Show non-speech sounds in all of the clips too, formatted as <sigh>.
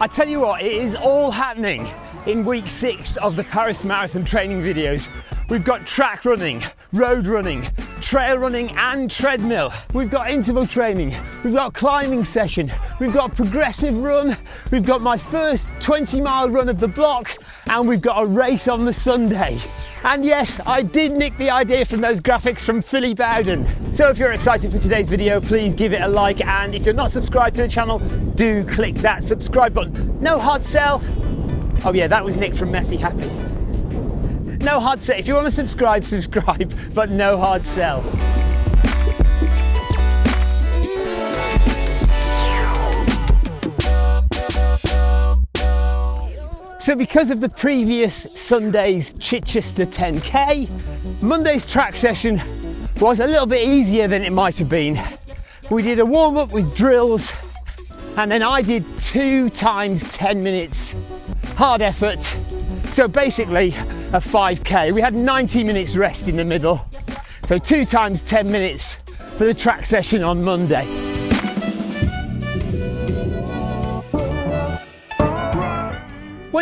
I tell you what, it is all happening in week six of the Paris Marathon training videos. We've got track running, road running, trail running and treadmill. We've got interval training, we've got climbing session, we've got progressive run, we've got my first 20 mile run of the block and we've got a race on the Sunday. And yes, I did nick the idea from those graphics from Phily Bowden. So if you're excited for today's video, please give it a like. And if you're not subscribed to the channel, do click that subscribe button. No hard sell. Oh yeah, that was Nick from Messy Happy. No hard sell. If you want to subscribe, subscribe, but no hard sell. So because of the previous Sunday's Chichester 10K, Monday's track session was a little bit easier than it might have been. We did a warm up with drills and then I did two times 10 minutes hard effort. So basically a 5K. We had 90 minutes rest in the middle. So two times 10 minutes for the track session on Monday.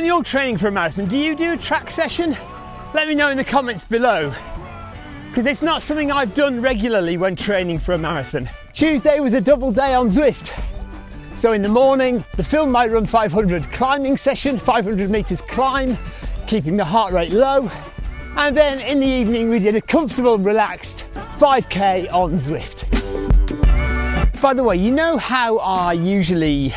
You're training for a marathon, do you do a track session? Let me know in the comments below, because it's not something I've done regularly when training for a marathon. Tuesday was a double day on Zwift. So in the morning, the Film might Run 500 climbing session, 500 meters climb, keeping the heart rate low. And then in the evening, we did a comfortable, relaxed 5K on Zwift. By the way, you know how I usually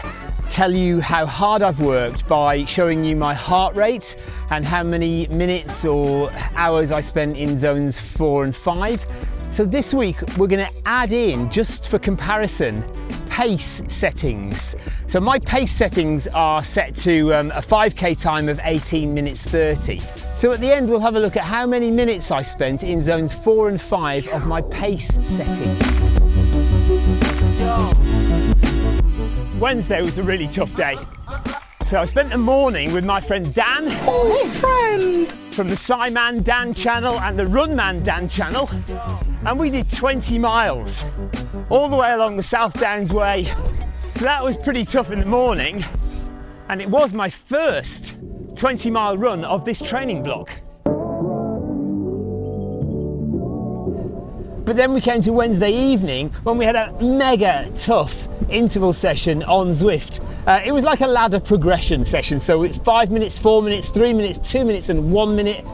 tell you how hard I've worked by showing you my heart rate and how many minutes or hours I spent in zones four and five. So this week we're going to add in, just for comparison, pace settings. So my pace settings are set to um, a 5k time of 18 minutes 30. So at the end we'll have a look at how many minutes I spent in zones four and five of my pace settings. Wednesday was a really tough day. So I spent the morning with my friend Dan. Oh, friend! From the Simon Dan channel and the Runman Dan channel. And we did 20 miles all the way along the South Downs Way. So that was pretty tough in the morning. And it was my first 20 mile run of this training block. But then we came to Wednesday evening when we had a mega tough interval session on Zwift. Uh, it was like a ladder progression session. So it's five minutes, four minutes, three minutes, two minutes, and one minute,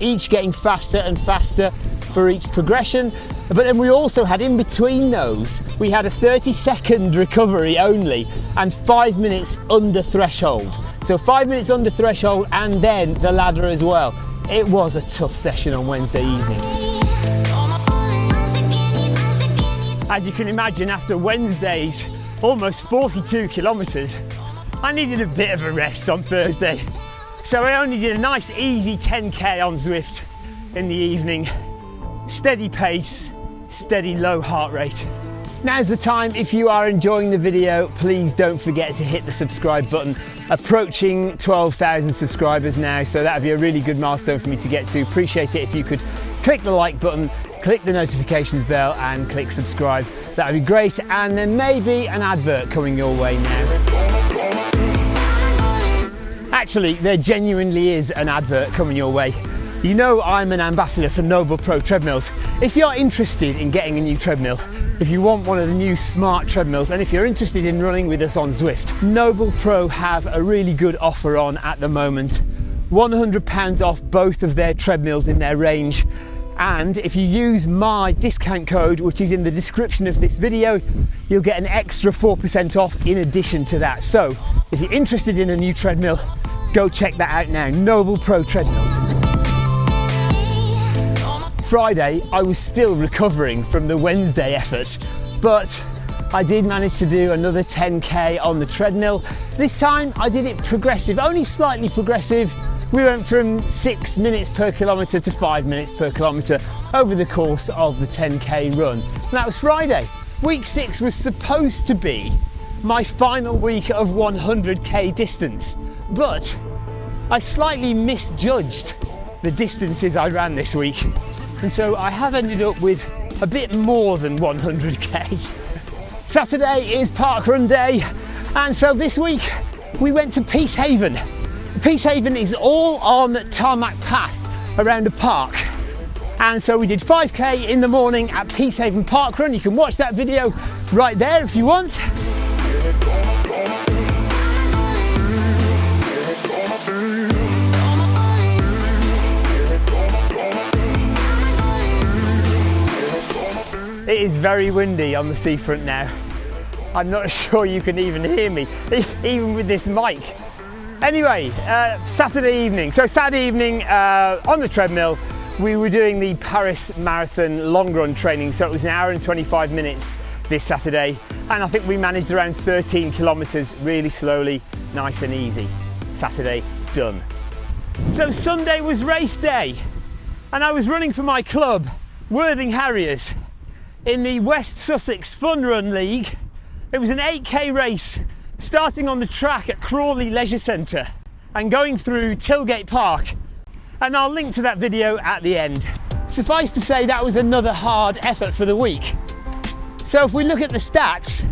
each getting faster and faster for each progression. But then we also had in between those, we had a 30 second recovery only and five minutes under threshold. So five minutes under threshold and then the ladder as well. It was a tough session on Wednesday evening. As you can imagine, after Wednesday's almost 42 kilometres, I needed a bit of a rest on Thursday. So I only did a nice easy 10k on Zwift in the evening. Steady pace, steady low heart rate. Now's the time, if you are enjoying the video, please don't forget to hit the subscribe button. Approaching 12,000 subscribers now, so that'd be a really good milestone for me to get to. Appreciate it if you could click the like button click the notifications bell and click subscribe. That would be great. And then maybe an advert coming your way now. Actually, there genuinely is an advert coming your way. You know I'm an ambassador for Noble Pro treadmills. If you're interested in getting a new treadmill, if you want one of the new smart treadmills, and if you're interested in running with us on Zwift, Noble Pro have a really good offer on at the moment. £100 off both of their treadmills in their range and if you use my discount code which is in the description of this video you'll get an extra 4% off in addition to that. So if you're interested in a new treadmill go check that out now. Noble Pro treadmills. Friday I was still recovering from the Wednesday effort but I did manage to do another 10k on the treadmill. This time I did it progressive only slightly progressive we went from six minutes per kilometre to five minutes per kilometre over the course of the 10k run. And that was Friday. Week six was supposed to be my final week of 100k distance, but I slightly misjudged the distances I ran this week. And so I have ended up with a bit more than 100k. Saturday is park run day. And so this week we went to Peacehaven. Peacehaven is all on tarmac path around a park. And so we did 5k in the morning at Peacehaven Park Run. You can watch that video right there if you want. It is very windy on the seafront now. I'm not <laughs> sure you can even hear me, <laughs> even with this mic. Anyway, uh, Saturday evening. So Saturday evening uh, on the treadmill, we were doing the Paris Marathon long run training. So it was an hour and 25 minutes this Saturday. And I think we managed around 13 kilometers really slowly, nice and easy. Saturday done. So Sunday was race day and I was running for my club, Worthing Harriers in the West Sussex Fun Run League. It was an 8k race starting on the track at Crawley Leisure Centre and going through Tilgate Park. And I'll link to that video at the end. Suffice to say, that was another hard effort for the week. So if we look at the stats,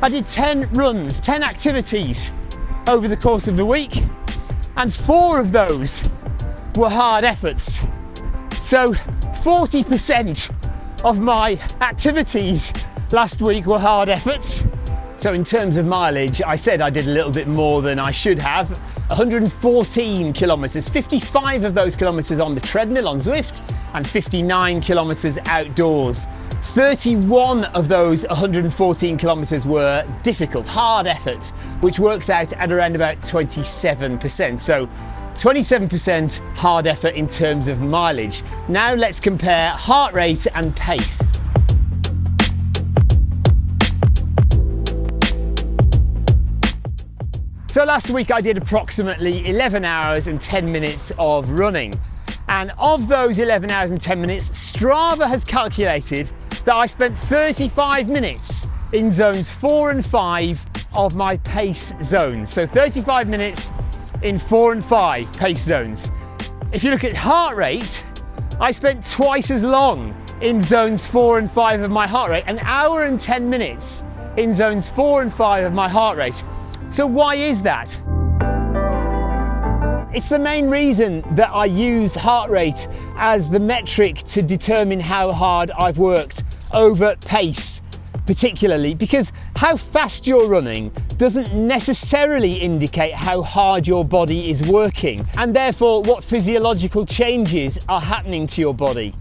I did 10 runs, 10 activities over the course of the week, and four of those were hard efforts. So 40% of my activities last week were hard efforts. So in terms of mileage, I said I did a little bit more than I should have. 114 kilometres, 55 of those kilometres on the treadmill on Zwift and 59 kilometres outdoors. 31 of those 114 kilometres were difficult, hard efforts, which works out at around about 27%. So 27% hard effort in terms of mileage. Now let's compare heart rate and pace. So last week I did approximately 11 hours and 10 minutes of running. And of those 11 hours and 10 minutes, Strava has calculated that I spent 35 minutes in zones four and five of my pace zones. So 35 minutes in four and five pace zones. If you look at heart rate, I spent twice as long in zones four and five of my heart rate, an hour and 10 minutes in zones four and five of my heart rate. So why is that? It's the main reason that I use heart rate as the metric to determine how hard I've worked over pace particularly because how fast you're running doesn't necessarily indicate how hard your body is working and therefore what physiological changes are happening to your body.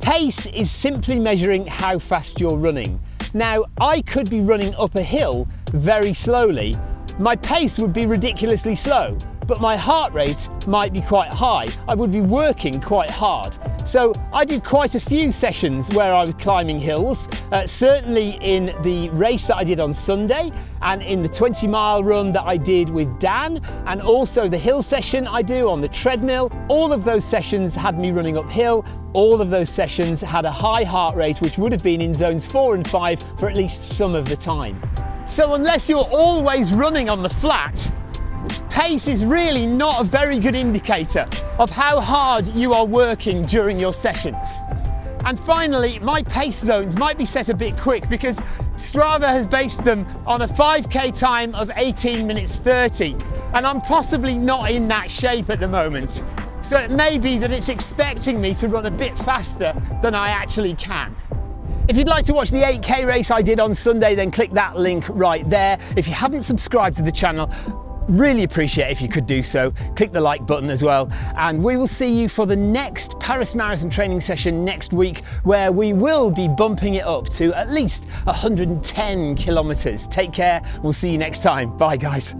Pace is simply measuring how fast you're running. Now, I could be running up a hill very slowly. My pace would be ridiculously slow, but my heart rate might be quite high. I would be working quite hard. So I did quite a few sessions where I was climbing hills, uh, certainly in the race that I did on Sunday and in the 20 mile run that I did with Dan and also the hill session I do on the treadmill. All of those sessions had me running uphill. All of those sessions had a high heart rate, which would have been in zones four and five for at least some of the time. So unless you're always running on the flat, Pace is really not a very good indicator of how hard you are working during your sessions. And finally, my pace zones might be set a bit quick because Strava has based them on a 5k time of 18 minutes 30, and I'm possibly not in that shape at the moment. So it may be that it's expecting me to run a bit faster than I actually can. If you'd like to watch the 8k race I did on Sunday, then click that link right there. If you haven't subscribed to the channel, Really appreciate if you could do so. Click the like button as well. And we will see you for the next Paris Marathon training session next week, where we will be bumping it up to at least 110 kilometers. Take care. We'll see you next time. Bye, guys.